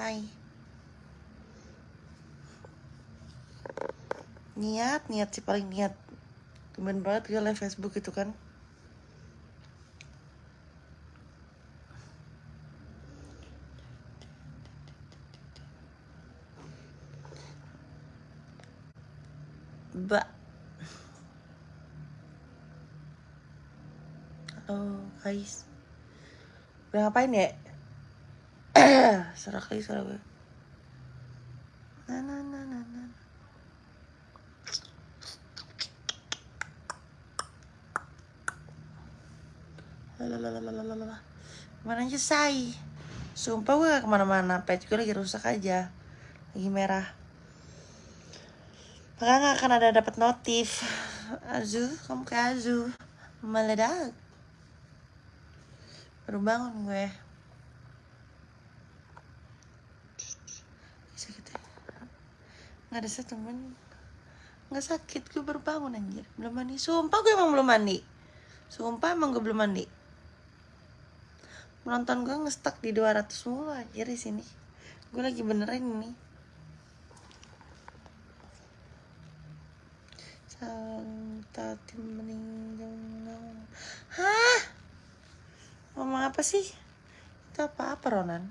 Hai. Niat, niat sih paling niat. Temen banget gue live Facebook itu kan. Mbak. Halo guys. Udah ngapain ya? Serak lagi suara gue. Na, na, na, na, na. Lalalalalalala. Mana aja say? Sumpah gue gak ke mana-mana, pet gue lagi rusak aja Lagi merah Maka gak akan ada dapat notif Azu, kamu kayak Azu Meledak Baru bangun gue Sakit ya Gak ada satu men Gak sakit, gue baru bangun anjir Belum mandi, sumpah gue emang belum mandi Sumpah emang gue belum mandi Menonton gue ngestak di 200 mulu anjir di sini Gue lagi benerin ini Santati meninggal Hah? Ngomong apa sih? Itu apa-apa Ronan?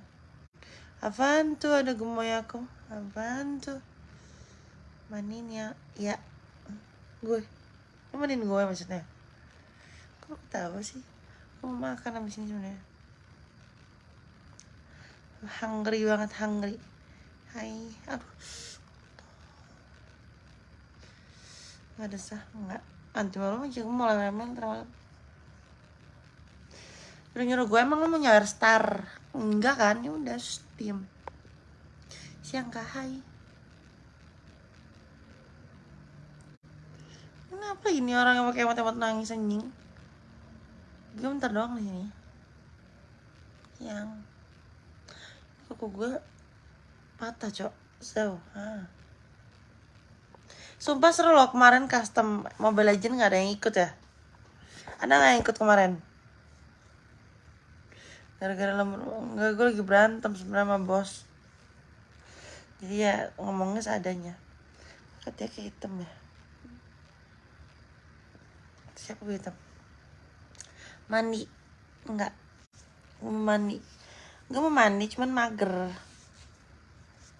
Apaan tuh ada gemoy aku? Apaan tuh? Manin ya? Ya. Gue Lu manin gue maksudnya? Kok ketawa sih? Mau makan abis ini sebenarnya. Hungry banget, hungry. Hai, aduh. Gak ada sah, enggak Nanti malam aja gue mau malam. Terlalu Udah nyuruh gue emang lo mau nyawer star? Enggak kan, ya udah diem. Siang kak, hai Kenapa ini orang yang pakai emot-emot nangis anjing? Gue bentar doang di sini. Yang Kuku gue patah cok. So, ah. Sumpah seru loh kemarin custom Mobile Legend gak ada yang ikut ya? Ada gak yang ikut kemarin? Gara-gara lembur Enggak, gue lagi berantem sebenarnya sama bos. Jadi ya ngomongnya seadanya. Katanya kayak hitam ya Gue hitam? Mandi Enggak Gue mau mandi Gue mau mandi cuman mager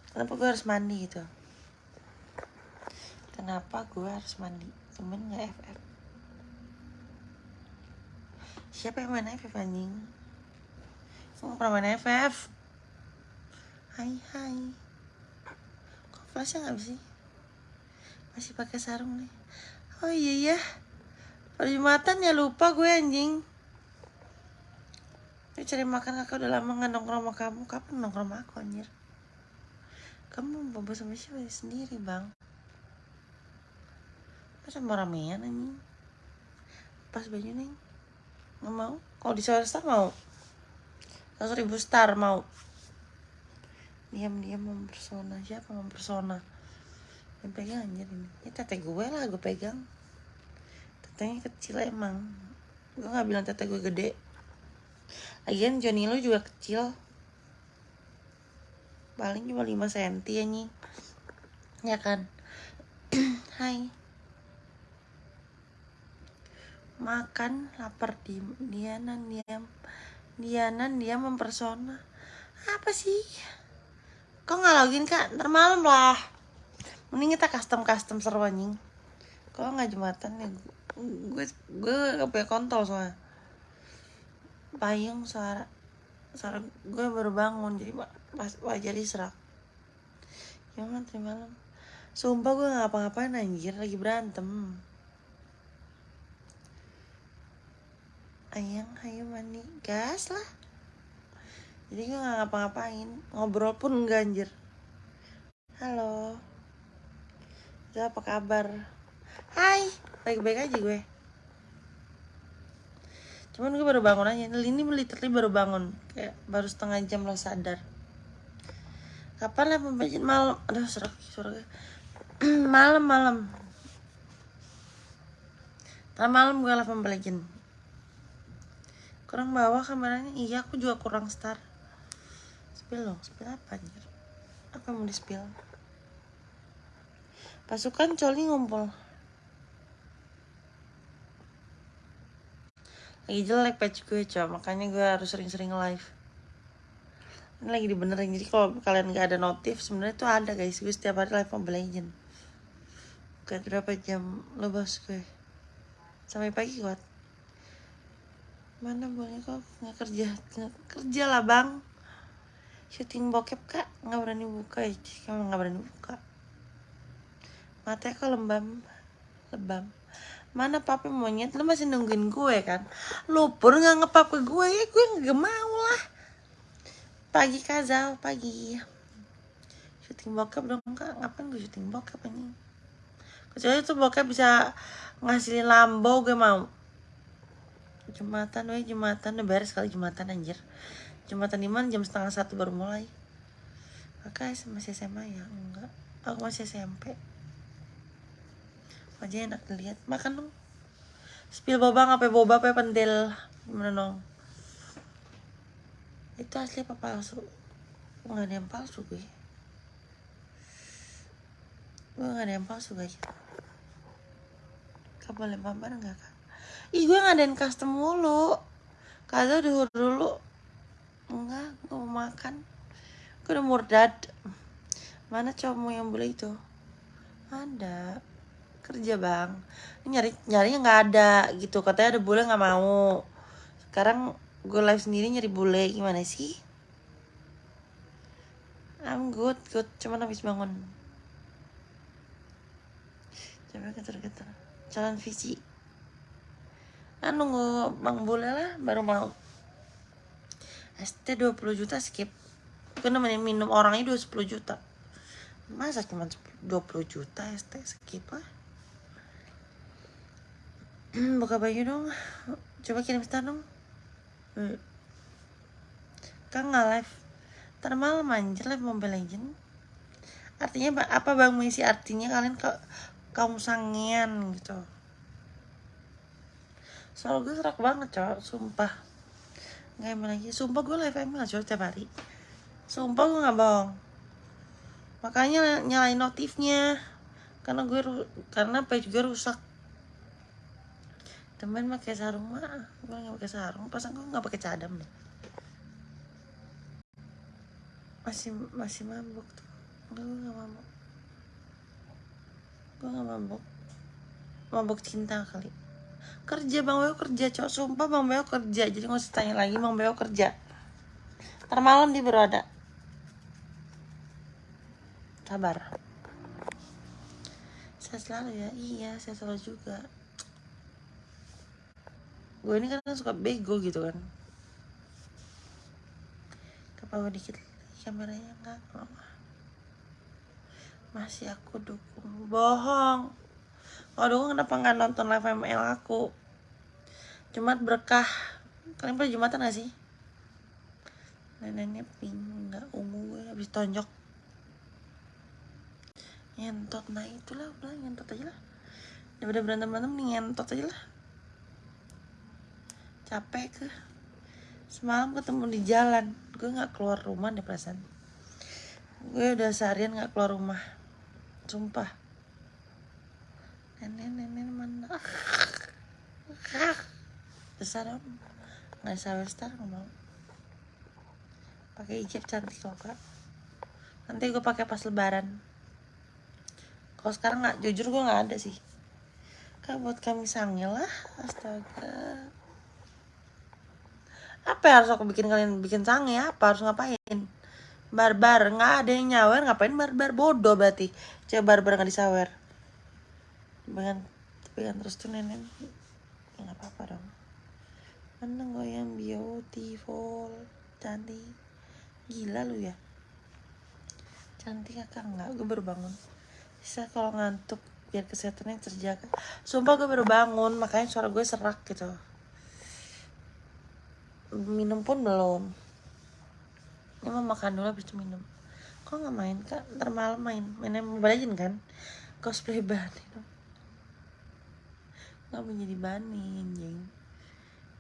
Kenapa gue harus mandi gitu? Kenapa gue harus mandi? Temen gak FF? Siapa yang main FF anjing? Gue pernah main FF Hai hai Kok flashnya gak sih? Masih pakai sarung nih Oh iya ya Pada Jumatan ya lupa gue anjing Gue cari makan kakak udah lama gak nongkrong sama kamu Kapan nongkrong sama aku anjir? Kamu bobo sama siapa sendiri bang? Masa mau ramean anjing? Pas baju neng Nggak mau? Kalau di Star mau? Seratus ribu star mau? Diam-diam mempersona Siapa mempersona? Yang pegang anjir ini Ini tete gue lah gue pegang Tetenya kecil emang. Gue gak bilang tete gue gede. Lagian Johnny lu juga kecil. Paling cuma 5 cm anjing. Ya kan? Hai. Makan lapar di Dianan diam Dianan dia mempersona apa sih? Kok nggak login kak? Ntar malam lah. Mending kita custom custom seru anjing. Kalau nggak jumatan ya gue gue gak punya kontol soalnya. Payung suara suara gue baru bangun jadi pas wajar diserak. Jangan nanti malam. Sumpah gue gak ngapa-ngapain anjir lagi berantem. Ayang ayo mandi. Gas lah. Jadi gue gak ngapa-ngapain. Ngobrol pun enggak anjir. Halo. Itu apa kabar? Hai baik-baik aja gue. Cuman gue baru bangun aja. Ini literally baru bangun. Kayak baru setengah jam lo sadar. Kapan lah pembagian malam. Aduh suara gue malam malam. Malam gue lah pembagian kurang bawah kameranya? Iya aku juga kurang star. Spill dong. Spill apa anjir? Apa mau di spill? Pasukan coli ngumpul lagi jelek patch gue coba makanya gue harus sering-sering live. Ini lagi dibenerin. Jadi kalau kalian nggak ada notif sebenarnya tuh ada guys. Gue setiap hari live Mobile Legend. Gak berapa jam? Lo bos gue. Sampai pagi kuat. Mana boleh kok nggak kerja? Nggak kerja lah bang. Syuting bokep kak. Nggak berani buka ya. Kamu nggak berani buka. Matanya kok lembam. Lebam mana papi monyet lu masih nungguin gue kan lu pun nggak ngepap ke gue ya gue nggak mau lah pagi kazal pagi syuting bokep dong kak ngapain gue syuting bokep ini kecuali tuh bokep bisa ngasilin lambo gue mau Jumatan, weh Jumatan udah beres kali Jumatan anjir. Jumatan di jam setengah satu baru mulai. Kakak masih SMA ya? Enggak. Aku masih SMP. Wajahnya enak dilihat. Makan dong. Spill boba ngapain boba apa pentil? Gimana dong? Itu asli apa palsu? Enggak ada yang palsu gue. Gue gak ada yang palsu guys. Kau boleh pamer enggak kak? ih gue ngadain custom mulu kata dulu dulu enggak gue mau makan gue udah murdad mana cowokmu yang boleh itu ada kerja bang. Nyari nyarinya nggak ada gitu. Katanya ada bule nggak mau. Sekarang gue live sendiri nyari bule gimana sih? I'm good good. Cuman habis bangun. Coba getar-getar. Jalan visi kan nunggu bang bule lah baru mau. ST 20 juta skip. Gue nemenin minum orangnya 20 juta. Masa cuma 20 juta ST? Skip lah buka baju dong. Coba kirim star dong. Kan nggak live. Ntar malam anjir live Mobile Legend. Artinya apa bang misi artinya kalian ke kaum sangian gitu? Soal gue serak banget cowok sumpah. Nggak emang lagi. Sumpah gue live ML cowok tiap hari. Sumpah gue nggak bohong. Makanya nyalain notifnya. Karena gue karena page gue rusak temen pakai sarung mah gue nggak pakai sarung. Pasang gue nggak pakai cadam deh. Masih masih mabuk tuh. Gue nggak mabuk. Gue nggak mabuk. Mabuk cinta kali. Kerja bang Beo kerja cowok sumpah bang Beo kerja. Jadi nggak usah tanya lagi bang Beo kerja. Ntar malam dia baru sabar. Saya selalu ya. Iya saya selalu juga gue ini kan suka bego gitu kan. Kepawa dikit kameranya enggak masih aku dukung. Bohong. Kalau kenapa nggak nonton live ML aku? Jumat berkah. Kalian pernah Jumatan gak sih? Neneknya pink nggak ungu habis tonjok. Nyentot nah itulah udah nyentot aja lah. Daripada berantem berantem nih nyentot aja lah capek ke. Semalam ketemu di jalan gue nggak keluar rumah deh perasaan. Gue udah seharian nggak keluar rumah sumpah. Nenek nenek mana? Besar om nggak sawer star mau. Pakai hijab cantik kok kak. Nanti gue pakai pas lebaran. Kalau sekarang nggak jujur gue nggak ada sih. Kak buat kami sangil lah astaga apa yang harus aku bikin kalian bikin sange? Apa harus ngapain? Barbar nggak ada yang nyawer ngapain barbar? Bodoh berarti. Coba barbar nggak disawer. Dengan kan terus tuh nenek. Ya nggak apa-apa dong. Mana goyang beautiful cantik. Gila lu ya. Cantik kakak nggak? Gue baru bangun. Bisa kalau ngantuk biar kesehatannya terjaga. Sumpah gue baru bangun makanya suara gue serak gitu minum pun belum. Ini mau makan dulu habis itu minum. Kok nggak main kak? Ntar malam main. Mainnya mobile legend kan? Cosplay banget itu. Nggak menjadi bani anjing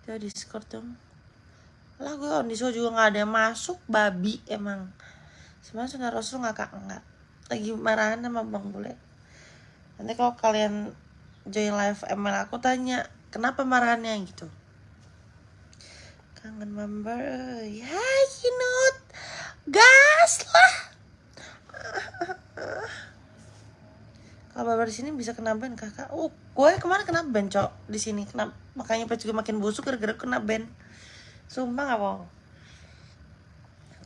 coba discord dong lah gue on show juga nggak ada yang masuk babi emang. Sebenarnya sudah rasul nggak kak? Nggak. Lagi marahan sama bang bule. Nanti kalau kalian join live ML aku tanya kenapa marahannya? Gitu kangen member ya Kinut gas lah. Kalau babar di sini bisa kena ban kakak. Oh gue kemarin kena ban cok di sini. Kena makanya pas juga makin busuk gara-gara kena ban sumpah gak bohong.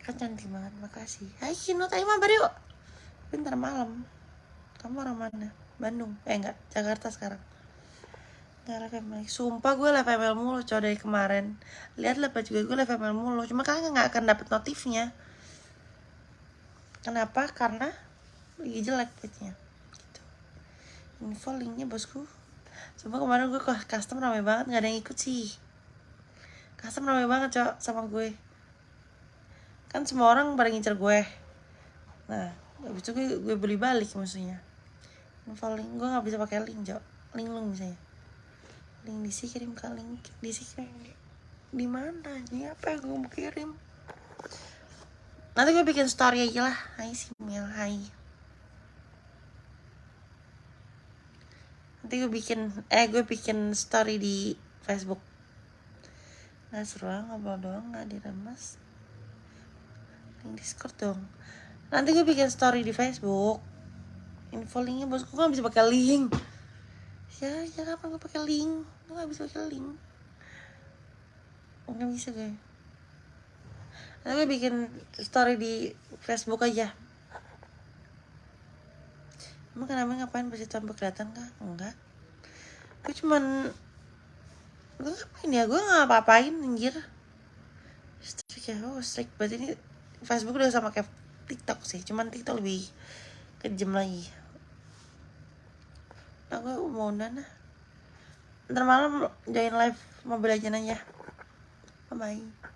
Kan cantik banget makasih. Hai Kinut ayo mabar yuk. Bentar malam. Kamu orang mana? Bandung. Eh enggak Jakarta sekarang Gak live Sumpah gue live ML mulu cow dari kemarin. Lihat lah juga gue live ML mulu. Cuma kalian gak akan dapet notifnya. Kenapa? Karena Lagi jelek page-nya. Gitu. Info linknya bosku. Sumpah kemarin gue ke custom rame banget Gak ada yang ikut sih. Custom rame banget cow sama gue. Kan semua orang pada ngincer gue. Nah Habis itu gue, gue beli balik maksudnya. Info link Gue gak bisa pakai link cow Link lu misalnya link DC kirim ke link DC kirim di, mana ini? Apa yang gue mau kirim? Nanti gue bikin story aja lah. Hai Simil Hai. Nanti gue bikin eh gue bikin story di Facebook. Nggak seru lah ngobrol doang nggak diremas link Discord dong. Nanti gue bikin story di Facebook. Info linknya bosku kan bisa pakai link ya ya kapan gue pakai link? Lu nggak bisa pakai link. Nggak bisa nanti gue bikin story di Facebook aja. Emang kenapa ngapain pasti tanpa kelihatan kah? Enggak. Gue cuman gue ngapain ya? Gue nggak apa-apain anjir. Strik ya? Oh strik berarti ini Facebook udah sama kayak TikTok sih. Cuman TikTok lebih kejam lagi gue mau nana ntar malam join live mobil aja aja. Bye bye